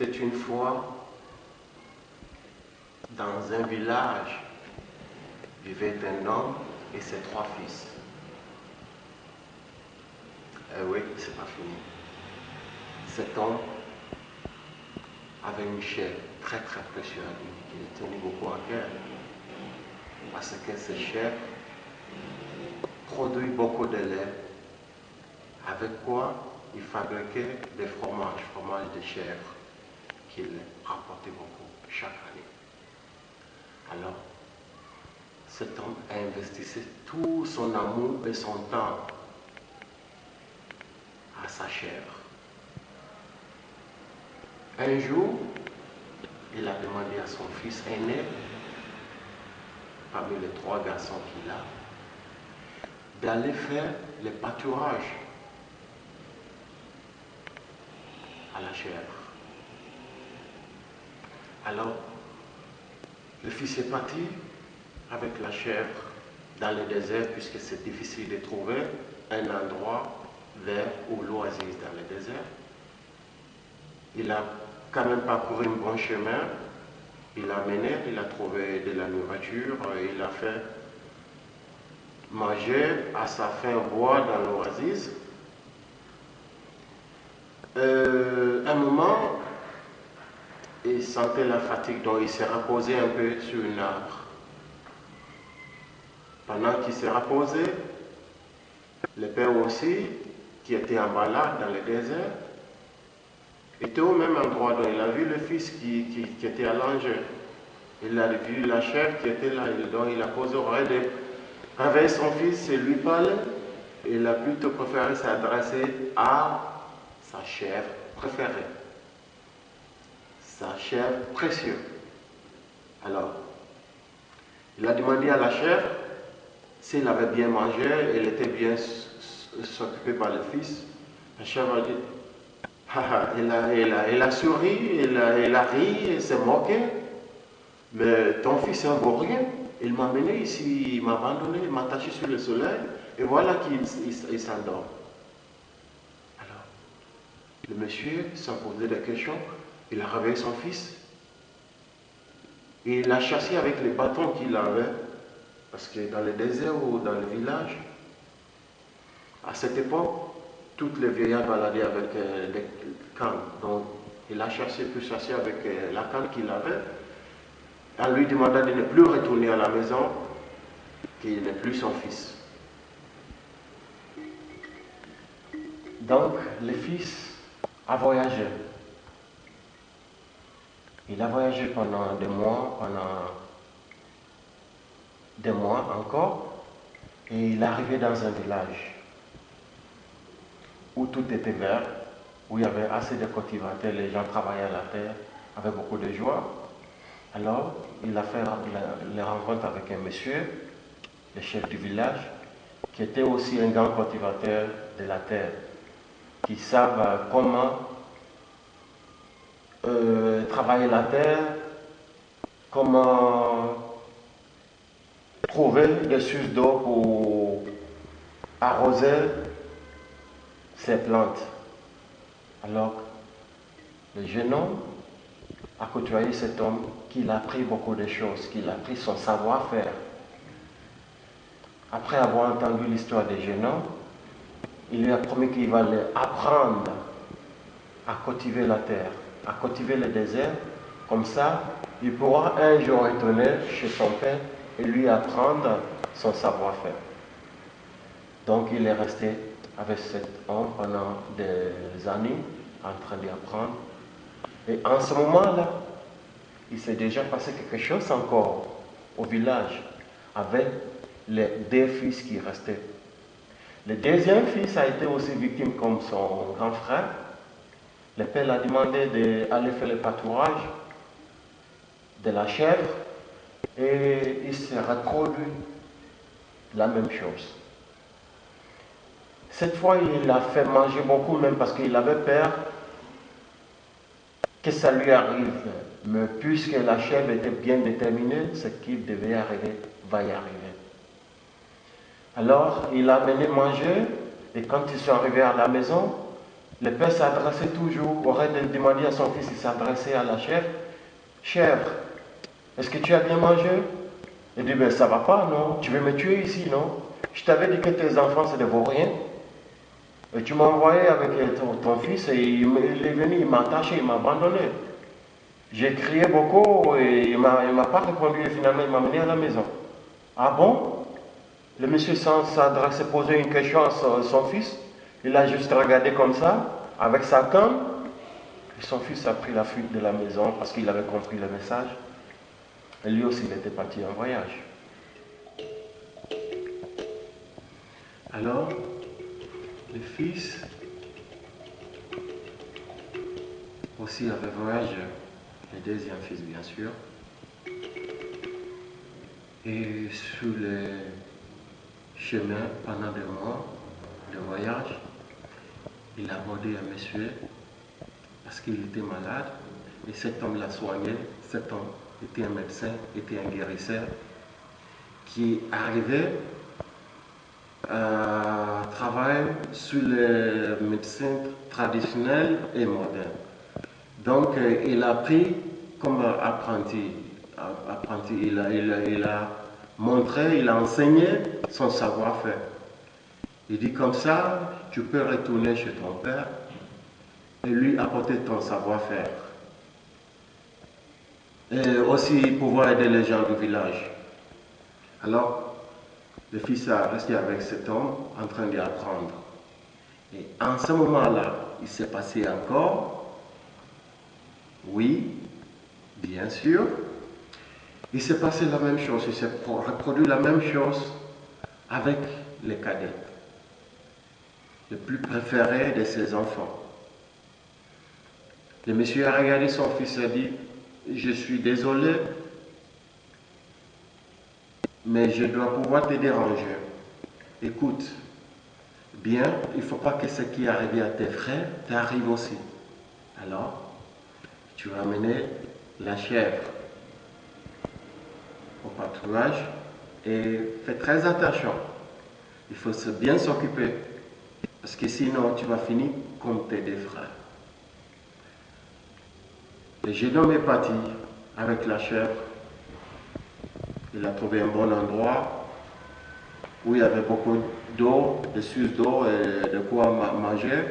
était une fois dans un village vivait un homme et ses trois fils. Eh oui, c'est pas fini. Cet homme avait une chair très très précieuse qui lui tenait beaucoup à cœur. Parce que cette chair produit beaucoup de lait, avec quoi il fabriquait des fromages, fromages de chèvre, qu'il rapportait beaucoup chaque année. Alors, cet homme a investi tout son amour et son temps à sa chèvre. Un jour, il a demandé à son fils aîné, parmi les trois garçons qu'il a, d'aller faire le pâturage à la chèvre. Alors, le fils est parti avec la chèvre dans le désert, puisque c'est difficile de trouver un endroit vert ou l'oasis dans le désert. Il a quand même parcouru un bon chemin. Il a mené, il a trouvé de la nourriture, il a fait manger à sa faim boire dans l'oasis. Euh, un moment, il sentait la fatigue, donc il s'est reposé un peu sur une arbre. Pendant qu'il s'est reposé, le père aussi, qui était en balade dans le désert, était au même endroit. Donc il a vu le fils qui, était à. Il a vu la chèvre qui était là. Donc il a posé oreille de réveiller son fils et lui parler. Il a plutôt préféré s'adresser à sa chèvre préférée. Sa chèvre précieuse. Alors, il a demandé à la chèvre s'il avait bien mangé, elle était bien s'occuper par le fils. La chèvre a dit, elle, a, elle, a, souri, elle a, a ri, elle s'est moquée. Mais ton fils est un rien. Il m'a amené ici, il m'a abandonné, il m'a attaché sur le soleil, et voilà qu'il s'endort. Alors, le monsieur, sans poser de questions, il a réveillé son fils. Et il l'a chassé avec les bâtons qu'il avait. Parce que dans le désert ou dans le village, à cette époque, toutes les vieillards baladaient avec euh, des cannes. Donc, il a chassé, pu chasser avec euh, la canne qu'il avait, en lui demandant de ne plus retourner à la maison, qu'il n'est plus son fils. Donc, le fils a voyagé. Il a voyagé pendant des mois, pendant des mois encore, et il est arrivé dans un village où tout était vert, où il y avait assez de cultivateurs, les gens travaillaient à la terre avec beaucoup de joie. Alors, il a fait les rencontres avec un monsieur, le chef du village, qui était aussi un grand cultivateur de la terre, qui savent comment euh, travailler la terre, comment trouver des sources d'eau pour arroser ces plantes. Alors, le jeune a côtoyé cet homme qui a appris beaucoup de choses, qui a appris son savoir-faire. Après avoir entendu l'histoire des jeunes il lui a promis qu'il va apprendre à cultiver la terre, à cultiver le désert. Comme ça, il pourra un jour retourner chez son père et lui apprendre son savoir-faire. Donc il est resté avec cet homme pendant des années en train d'apprendre. Et en ce moment-là, il s'est déjà passé quelque chose encore au village avec les deux fils qui restaient. Le deuxième fils a été aussi victime comme son grand frère. Le père a demandé d'aller faire le pâturage de la chèvre et il s'est retrouvé la même chose. Cette fois, il a fait manger beaucoup, même parce qu'il avait peur que ça lui arrive. Mais puisque la chèvre était bien déterminée, ce qui devait arriver va y arriver. Alors, il a amené manger, et quand ils sont arrivés à la maison, le père s'adressait toujours, aurait demandé à son fils, il s'adressait à la chèvre, chèvre, est-ce que tu as bien mangé? Il dit, ben ça va pas, non Tu veux me tuer ici, non? Je t'avais dit que tes enfants, c'est des vauriens. Et tu m'as envoyé avec ton, fils et il, est venu, il m'a attaché, il m'a abandonné. J'ai crié beaucoup et il ne m'a pas répondu et finalement il m'a mené à la maison. Ah bon? Le monsieur s'adressait poser une question à son, fils. Il a juste regardé comme ça, avec sa canne. Et son fils a pris la fuite de la maison parce qu'il avait compris le message. Et lui aussi, il était parti en voyage. Alors, le fils aussi avait voyagé, le deuxième fils bien sûr. Et sur le chemin, pendant des mois de voyage, il a abordé un monsieur parce qu'il était malade et cet homme l'a soigné. Cet homme était un médecin, était un guérisseur qui arrivait à travailler sur les médecins traditionnels et modernes. Donc, euh, il a pris comme apprenti. apprenti il, a, il, a, montré, il a enseigné son savoir-faire. Il dit comme ça, tu peux retourner chez ton père et lui apporter ton savoir-faire. Et aussi pouvoir aider les gens du village. Alors, le fils a resté avec cet homme en train d'apprendre. Et en ce moment-là, il s'est passé encore, oui, bien sûr, il s'est passé la même chose, il s'est reproduit la même chose avec les cadets, le plus préféré de ses enfants. Le monsieur a regardé son fils et a dit, je suis désolé, mais je dois pouvoir te déranger. Écoute, bien, il ne faut pas que ce qui est arrivé à tes frères t'arrive aussi. Alors, tu vas amener la chèvre au patrouillage et fais très attention. Il faut bien s'occuper parce que sinon tu vas finir comme tes deux frères. Le jeune est parti avec la chèvre. Il a trouvé un bon endroit où il y avait beaucoup d'eau, de sources d'eau et de quoi manger.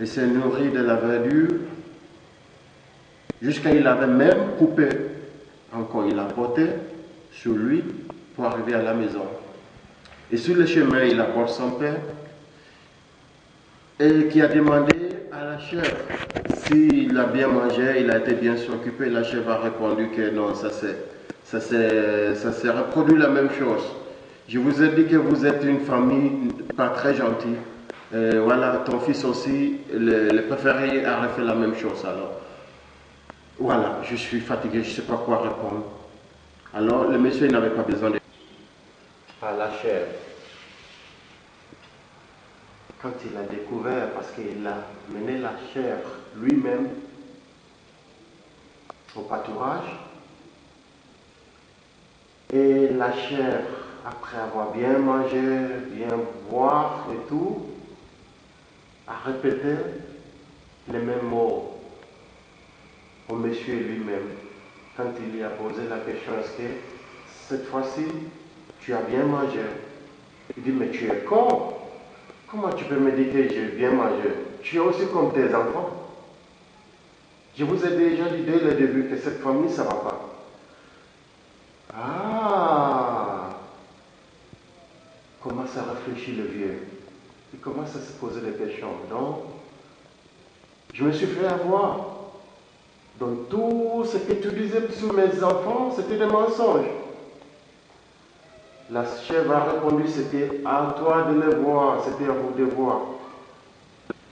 Il s'est nourri de la verdure jusqu'à il avait même coupé encore, il a porté sur lui pour arriver à la maison. Et sur le chemin, il apporte son père et qui a demandé à la chèvre s'il a bien mangé, il a été bien s'occuper. La chèvre a répondu que non, ça s'est reproduit la même chose. Je vous ai dit que vous êtes une famille pas très gentille. voilà, ton fils aussi, le, préféré a refait la même chose alors. Voilà, je suis fatigué, je ne sais pas quoi répondre. Alors, le monsieur n'avait pas besoin de... À la chèvre quand il a découvert, parce qu'il a mené la chèvre lui-même au pâturage, et la chèvre, après avoir bien mangé, bien boire et tout, a répété les mêmes mots au monsieur lui-même. Quand il lui a posé la question, est-ce que cette fois-ci, tu as bien mangé? Il dit, mais tu es con Comment tu peux me dire que j'ai bien mangé Tu es aussi comme tes enfants. Je vous ai déjà dit dès le début que cette famille, ça ne va pas. Ah Commence à réfléchir le vieux. Il commence à se poser des questions. Donc, je me suis fait avoir. Donc tout ce que tu disais sur mes enfants, c'était des mensonges. La chèvre a répondu, c'était à toi de les voir, c'était à vous de voir.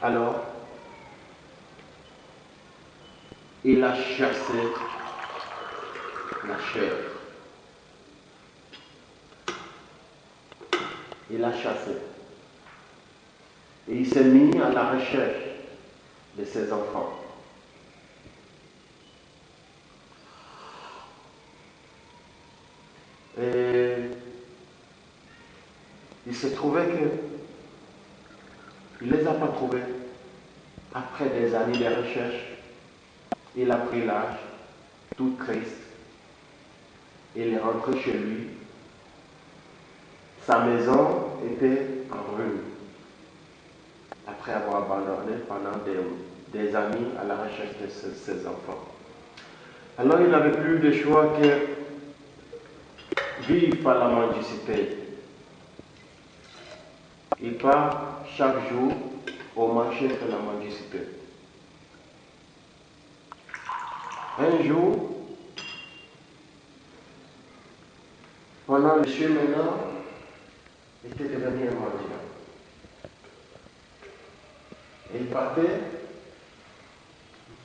Alors, il a chassé la chèvre. Il a chassé. Et il s'est mis à la recherche de ses enfants. Il s'est trouvé que il ne les a pas trouvés. après des années de recherche, il a pris l'âge, tout triste. Il est rentré chez lui. Sa maison était en ruine. Après avoir abandonné pendant des, des années à la recherche de ses, enfants. Alors il n'avait plus de choix que vivre par la mendicité. Il part chaque jour au marché de la mendicité. Un jour, pendant le cheminant, était devenu un mendiant. Et il partait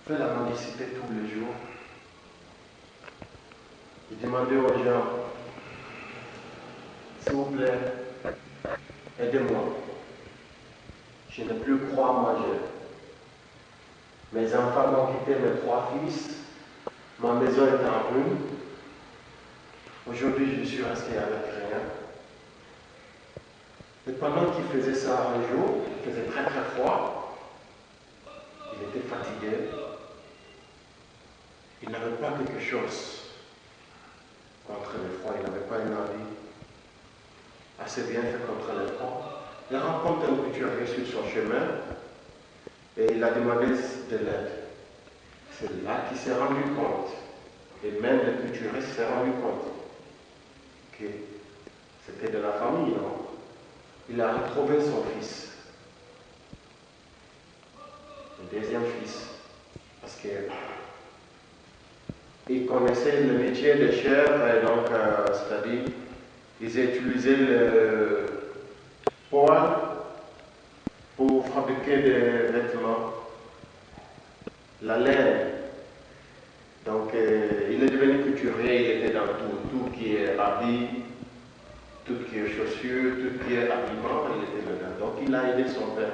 faire la mendicité tous les jours. Il demandait aux gens, s'il vous plaît, aidez-moi. Je ne plus quoi manger. Mes enfants m'ont quitté, mes trois fils. Ma maison est en ruine. Aujourd'hui, je suis resté avec rien. Et pendant qu'il faisait ça un jour, il faisait très très froid. Il était fatigué. Il n'avait pas quelque chose contre le froid. Il n'avait pas une envie assez bien fait contre le froid. Il rencontre un couturier sur son chemin et il a demandé de l'aide. C'est là qu'il s'est rendu compte, et même le couturier s'est rendu compte, que c'était de la famille, non? Il a retrouvé son fils, le deuxième fils, parce que il connaissait le métier de chair, et donc, euh, c'est-à-dire, ils utilisaient le poil pour fabriquer des vêtements, la laine. Donc, euh, il est devenu couturier, il était dans tout, tout qui est habit, tout qui est chaussures, tout qui est habillement, il était dedans. Donc, il a aidé son père.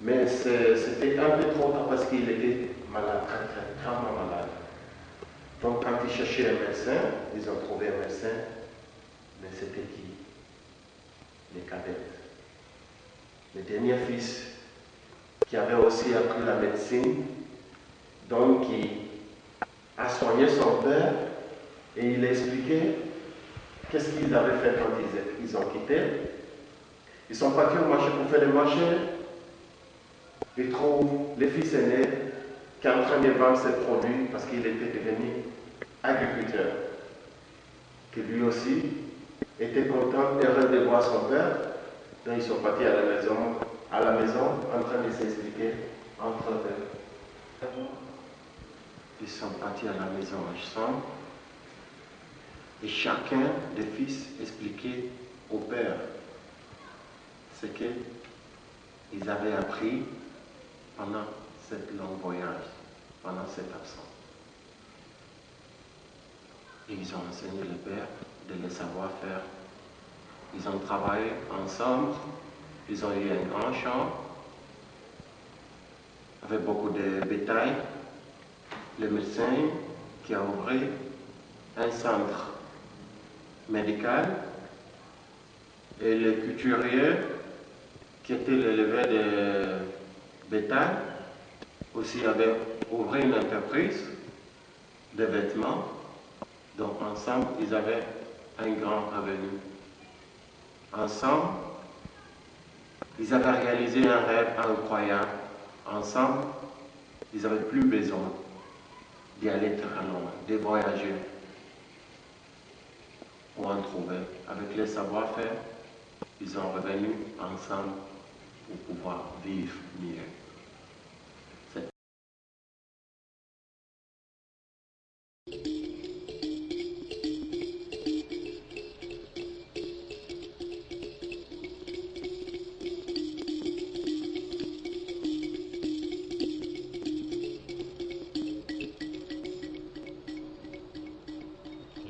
Mais c'était un peu trop tard parce qu'il était malade, très, très, très malade. Donc, quand ils cherchaient un médecin, ils ont trouvé un médecin, mais c'était qui? Les cadettes. Le dernier fils, qui avait aussi appris la médecine, donc qui a soigné son père, et il a expliqué qu'est-ce qu'ils avaient fait quand ils, ils ont quitté. Ils sont partis au marché pour faire le marché. Ils trouvent le fils aîné qui est en train de vendre ses produits parce qu'il était devenu agriculteur. Que lui aussi était content, heureux de voir son père. Donc ils sont partis à la maison, à la maison en train de s'expliquer entre eux. Ils sont partis à la maison ensemble et chacun des fils expliquait au père ce qu'ils avaient appris pendant cette long voyage, pendant cette absence. Et ils ont enseigné le père de le savoir faire. Ils ont travaillé ensemble, ils ont eu un grand champ avec beaucoup de bétail. Le médecin qui a ouvert un centre médical et le couturier qui était l'élevé de bétail aussi avait ouvert une entreprise de vêtements. Donc ensemble, ils avaient un grand avenir. Ensemble, ils avaient réalisé un rêve incroyable. Ensemble, ils n'avaient plus besoin d'y aller très loin, de voyager pour en trouver. Avec les savoir-faire, ils sont revenus ensemble pour pouvoir vivre mieux.